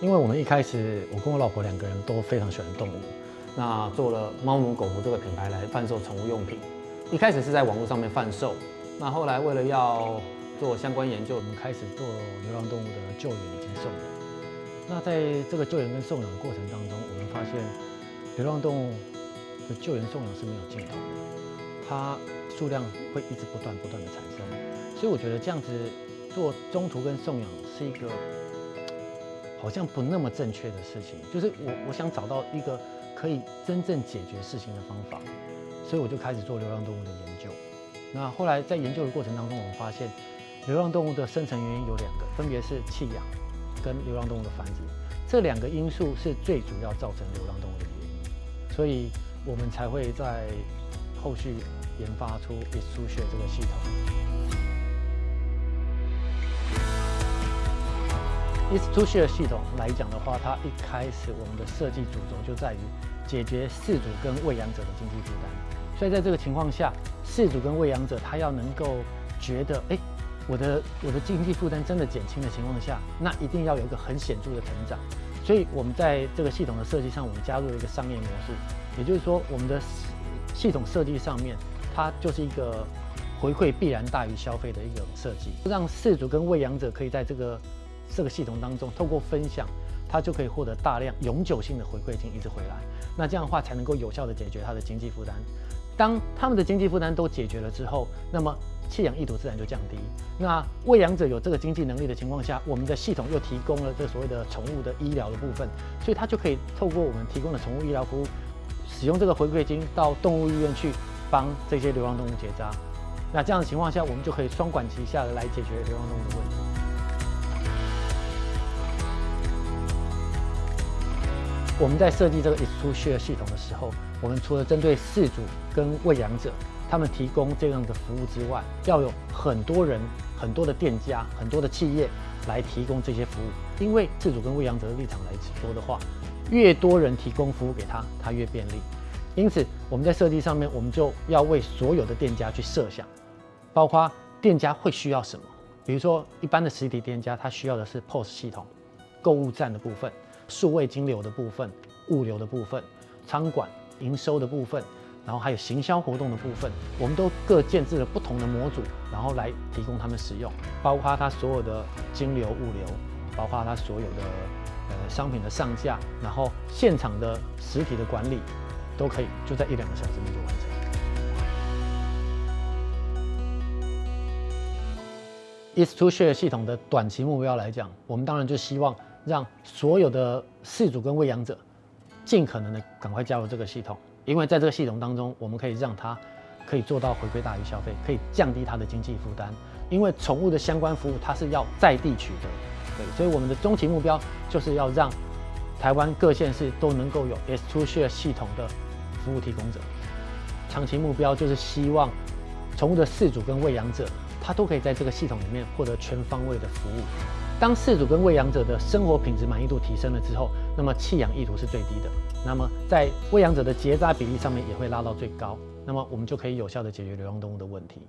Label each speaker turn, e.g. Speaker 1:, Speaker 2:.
Speaker 1: 因为我们一开始，我跟我老婆两个人都非常喜欢动物，那做了猫奴狗奴这个品牌来贩售宠物用品。一开始是在网络上面贩售，那后来为了要做相关研究，我们开始做流浪动物的救援以及送养。那在这个救援跟送养的过程当中，我们发现流浪动物的救援送养是没有尽头的，它数量会一直不断不断的产生。所以我觉得这样子做中途跟送养是一个好像不那么正确的事情。就是我我想找到一个可以真正解决事情的方法，所以我就开始做流浪动物的研究。那后来在研究的过程当中，我们发现流浪动物的生成原因有两个，分别是弃养跟流浪动物的繁殖，这两个因素是最主要造成流浪动物的原因。所以我们才会在后续研发出 i s t u s h 这个系统。I s t u s h 系统来讲的话，它一开始我们的设计主轴就在于解决饲主跟喂养者的经济负担。所以在这个情况下，饲主跟喂养者他要能够觉得，哎，我的我的经济负担真的减轻的情况下，那一定要有一个很显著的成长。所以我们在这个系统的设计上，我们加入了一个商业模式，也就是说，我们的系统设计上面，它就是一个回馈必然大于消费的一种设计，让饲主跟喂养者可以在这个这个系统当中，透过分享，他就可以获得大量永久性的回馈金，一直回来。那这样的话，才能够有效的解决他的经济负担。当他们的经济负担都解决了之后，那么弃养意图自然就降低。那喂养者有这个经济能力的情况下，我们的系统又提供了这所谓的宠物的医疗的部分，所以他就可以透过我们提供的宠物医疗服务，使用这个回馈金到动物医院去帮这些流浪动物结扎。那这样的情况下，我们就可以双管齐下的来解决流浪动物的问题。我们在设计这个 Exclusive 系统的时候，我们除了针对饲主跟喂养者，他们提供这样的服务之外，要有很多人、很多的店家、很多的企业来提供这些服务。因为饲主跟喂养者的立场来说的话，越多人提供服务给他，他越便利。因此，我们在设计上面，我们就要为所有的店家去设想，包括店家会需要什么。比如说，一般的实体店家，他需要的是 POS 系统、购物站的部分。数位金流的部分、物流的部分、仓管营收的部分，然后还有行销活动的部分，我们都各建置了不同的模组，然后来提供他们使用，包括它所有的金流、物流，包括它所有的呃商品的上架，然后现场的实体的管理，都可以就在一两个小时内就完成。i s t o share 系统的短期目标来讲，我们当然就希望。让所有的饲主跟喂养者尽可能的赶快加入这个系统，因为在这个系统当中，我们可以让他可以做到回归大于消费，可以降低他的经济负担。因为宠物的相关服务，它是要在地取得，对，所以我们的终极目标就是要让台湾各县市都能够有 S Two Share 系统的服务提供者。长期目标就是希望宠物的饲主跟喂养者，他都可以在这个系统里面获得全方位的服务。当饲主跟喂养者的生活品质满意度提升了之后，那么弃养意图是最低的，那么在喂养者的结扎比例上面也会拉到最高，那么我们就可以有效的解决流浪动物的问题。